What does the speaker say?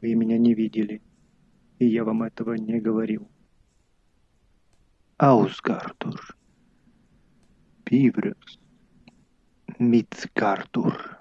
Вы меня не видели, и я вам этого не говорил. Аусгардур, Пиврес. Мицгартур.